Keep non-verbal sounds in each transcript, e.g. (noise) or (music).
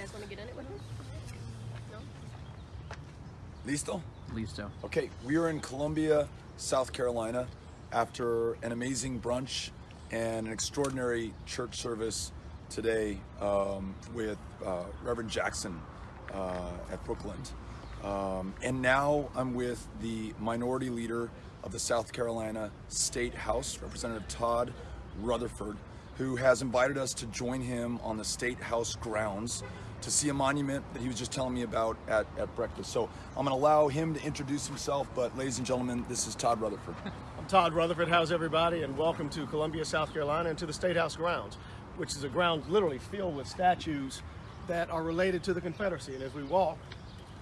guys want to get in it with him? No? Listo? Listo. Okay, we are in Columbia, South Carolina, after an amazing brunch and an extraordinary church service today um, with uh, Reverend Jackson uh, at Brookland. Um, and now I'm with the minority leader of the South Carolina State House, Representative Todd Rutherford, who has invited us to join him on the State House grounds to see a monument that he was just telling me about at, at breakfast. So I'm going to allow him to introduce himself, but ladies and gentlemen, this is Todd Rutherford. (laughs) I'm Todd Rutherford. How's everybody? And welcome to Columbia, South Carolina, and to the State House grounds, which is a ground literally filled with statues that are related to the Confederacy. And as we walk,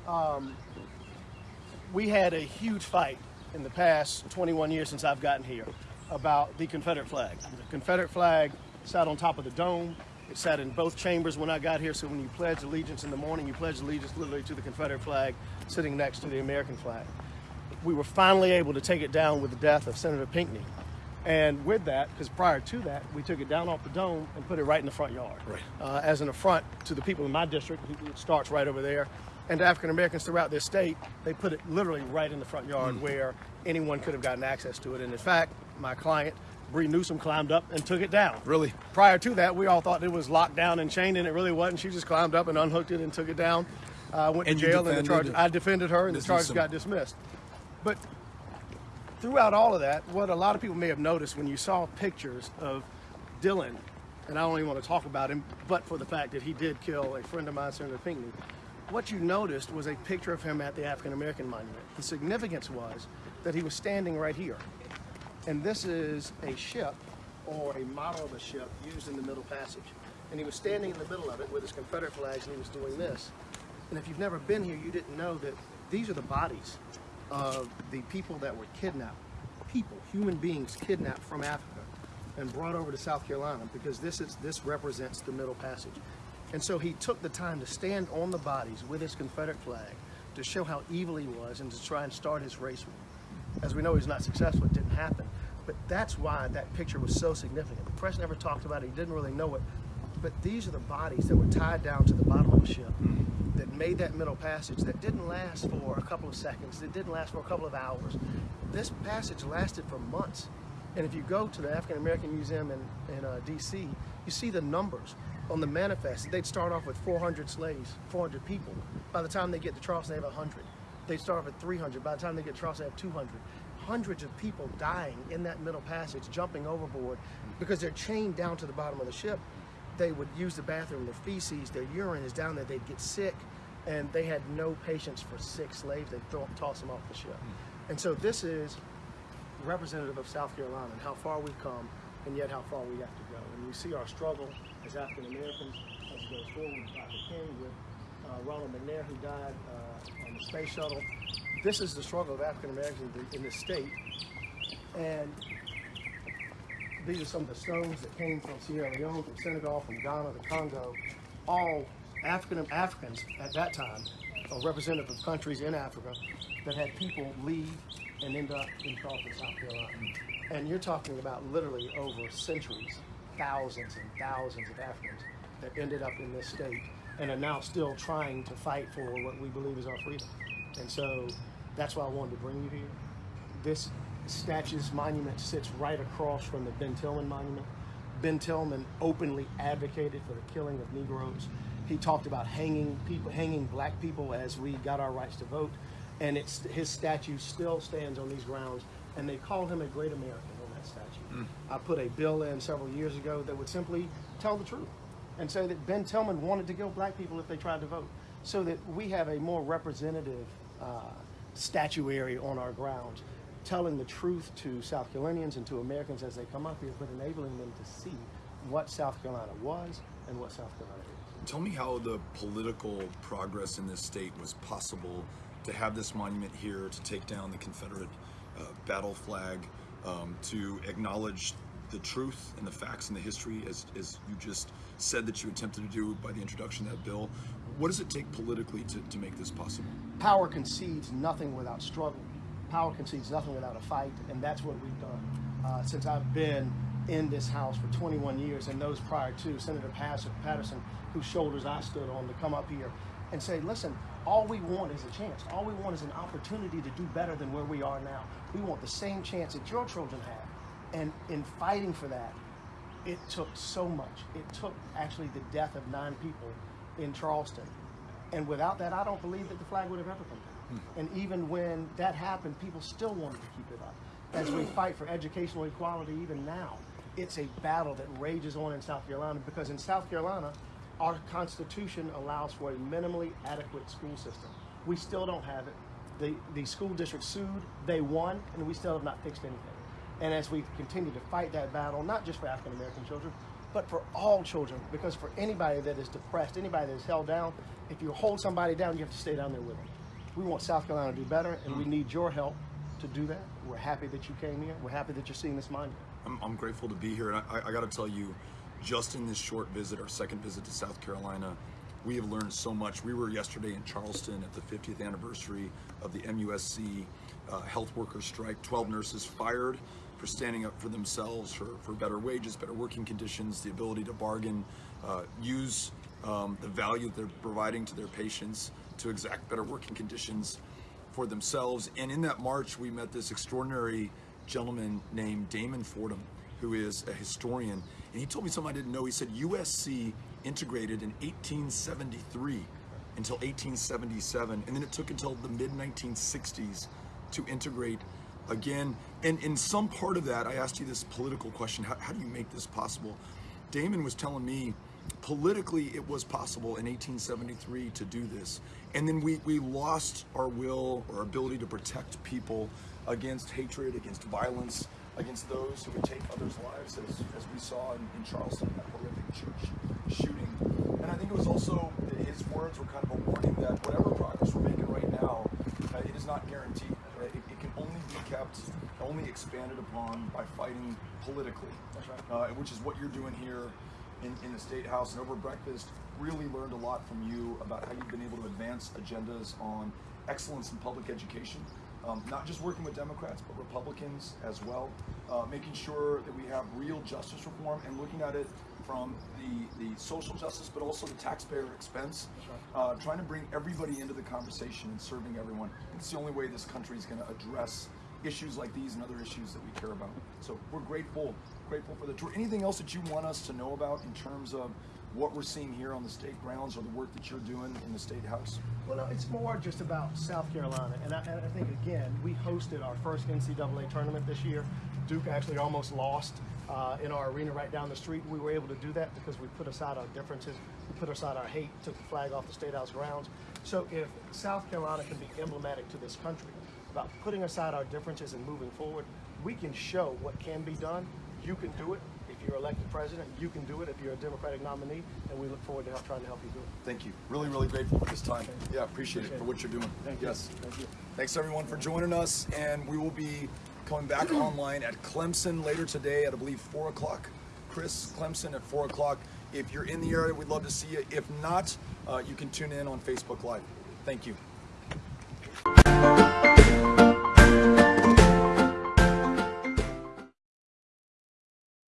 um, we had a huge fight in the past 21 years since I've gotten here about the Confederate flag. The Confederate flag sat on top of the dome. It sat in both chambers when I got here, so when you pledge allegiance in the morning, you pledge allegiance literally to the Confederate flag sitting next to the American flag. We were finally able to take it down with the death of Senator Pinckney. And with that, because prior to that, we took it down off the dome and put it right in the front yard. Right. Uh, as an affront to the people in my district, it starts right over there. And to African Americans throughout this state, they put it literally right in the front yard Mm. where anyone could have gotten access to it. And in fact, my client, Bree Newsom, climbed up and took it down. Really? Prior to that, we all thought it was locked down and chained, and it really wasn't. She just climbed up and unhooked it and took it down. Uh, went And to jail, and the charge. I defended her, and the charge Newsom. got dismissed. But throughout all of that, what a lot of people may have noticed when you saw pictures of Dylan, and I don't even want to talk about him, but for the fact that he did kill a friend of mine, Senator Pinckney, what you noticed was a picture of him at the African American Monument. The significance was that he was standing right here. And this is a ship or a model of a ship used in the Middle Passage. And he was standing in the middle of it with his Confederate flags and he was doing this. And if you've never been here, you didn't know that these are the bodies of the people that were kidnapped. People, human beings kidnapped from Africa and brought over to South Carolina because this is this represents the Middle Passage. And so he took the time to stand on the bodies with his Confederate flag to show how evil he was and to try and start his race war. As we know, he's not successful. It didn't happen. But that's why that picture was so significant. The press never talked about it. He didn't really know it. But these are the bodies that were tied down to the bottom of the ship that made that middle passage that didn't last for a couple of seconds. It didn't last for a couple of hours. This passage lasted for months. And if you go to the African American Museum in, in uh, D.C., you see the numbers on the manifest. They'd start off with 400 slaves, 400 people. By the time they get to Charleston, they have 100. They start off at 300. By the time they get to Charleston, they have 200. Hundreds of people dying in that middle passage, jumping overboard because they're chained down to the bottom of the ship. They would use the bathroom, their feces, their urine is down there. They'd get sick, and they had no patience for sick slaves. They'd throw, toss them off the ship. Hmm. And so this is representative of South Carolina and how far we've come, and yet how far we have to go. And we see our struggle as African Americans as it goes forward with Dr. King, with Ronald McNair, who died uh, on the space shuttle. This is the struggle of African Americans in, in this state. And these are some of the stones that came from Sierra Leone, from Senegal, from Ghana, the Congo, all African Africans at that time, or representative of countries in Africa that had people leave and end up in Charleston, South Carolina. And you're talking about literally over centuries, thousands and thousands of Africans that ended up in this state and are now still trying to fight for what we believe is our freedom. And so that's why I wanted to bring you here. This statue's monument sits right across from the Ben Tillman monument. Ben Tillman openly advocated for the killing of Negroes. He talked about hanging people, hanging black people as we got our rights to vote. And it's his statue still stands on these grounds, and they call him a great American on that statue. Mm. I put a bill in several years ago that would simply tell the truth and say that Ben Tillman wanted to kill black people if they tried to vote, so that we have a more representative uh, statuary on our grounds, telling the truth to South Carolinians and to Americans as they come up here, but enabling them to see what South Carolina was and what South Carolina is. Tell me how the political progress in this state was possible to have this monument here, to take down the Confederate uh, battle flag, um, to acknowledge the truth and the facts and the history, as, as you just said that you attempted to do by the introduction of that bill. What does it take politically to, to make this possible? Power concedes nothing without struggle. Power concedes nothing without a fight, and that's what we've done. Uh, since I've been in this house for 21 years and those prior to Senator Patterson, whose shoulders I stood on to come up here and say, listen, all we want is a chance. All we want is an opportunity to do better than where we are now. We want the same chance that your children have. And in fighting for that, it took so much. It took actually the death of nine people in Charleston. And without that, I don't believe that the flag would have ever come down. Hmm. And even when that happened, people still wanted to keep it up. As we fight for educational equality, even now, it's a battle that rages on in South Carolina because in South Carolina, our Constitution allows for a minimally adequate school system. We still don't have it. The, the school district sued, they won, and we still have not fixed anything. And as we continue to fight that battle, not just for African American children, but for all children, because for anybody that is depressed, anybody that is held down, if you hold somebody down, you have to stay down there with them. We want South Carolina to do better, and we need your help to do that. We're happy that you came here. We're happy that you're seeing this monument. I'm, I'm grateful to be here. And I, I got to tell you, just in this short visit, our second visit to South Carolina, we have learned so much. We were yesterday in Charleston at the 50th anniversary of the MUSC uh, health workers strike. 12 nurses fired for standing up for themselves, for, for better wages, better working conditions, the ability to bargain, uh, use um, the value they're providing to their patients to exact better working conditions for themselves. And in that march, we met this extraordinary gentleman named Damon Fordham, who is a historian. And he told me something I didn't know. He said USC integrated in 1873 until 1877, and then it took until the mid 1960s to integrate again. And in some part of that, I asked you this political question how, how do you make this possible? Damon was telling me politically it was possible in 1873 to do this. And then we, we lost our will or ability to protect people against hatred, against violence, against those who would take others' lives, as, as we saw in, in Charleston, that horrific church shooting. And I think it was also, his words were kind of a warning that whatever progress we're making right now, uh, it is not guaranteed. Uh, It, it can only be kept, only expanded upon by fighting politically. That's right. Uh, which is what you're doing here in, in the State House. And over breakfast, really learned a lot from you about how you've been able to advance agendas on excellence in public education. Um, not just working with Democrats, but Republicans as well, uh, making sure that we have real justice reform and looking at it from the, the social justice, but also the taxpayer expense. Uh, trying to bring everybody into the conversation and serving everyone. It's the only way this country is going to address issues like these and other issues that we care about. So we're grateful, grateful for the tour. Anything else that you want us to know about in terms of what we're seeing here on the state grounds or the work that you're doing in the state house? Well, no, it's more just about South Carolina, and I, and I think again we hosted our first NCAA tournament this year. Duke actually almost lost uh, in our arena right down the street. We were able to do that because we put aside our differences, we put aside our hate, took the flag off the state house grounds. So if South Carolina can be emblematic to this country about putting aside our differences and moving forward, we can show what can be done. You can do it. If you're elected president, you can do it. If you're a Democratic nominee, and we look forward to help, trying to help you do it. Thank you. Really, really grateful for this time. Yeah, appreciate it for what you're doing. Thank you. Yes. Thank you. Thanks everyone for joining us, and we will be coming back (clears throat) online at Clemson later today at I believe four o'clock. Chris Clemson at four o'clock. If you're in the area, we'd love to see you. If not, uh, you can tune in on Facebook Live. Thank you.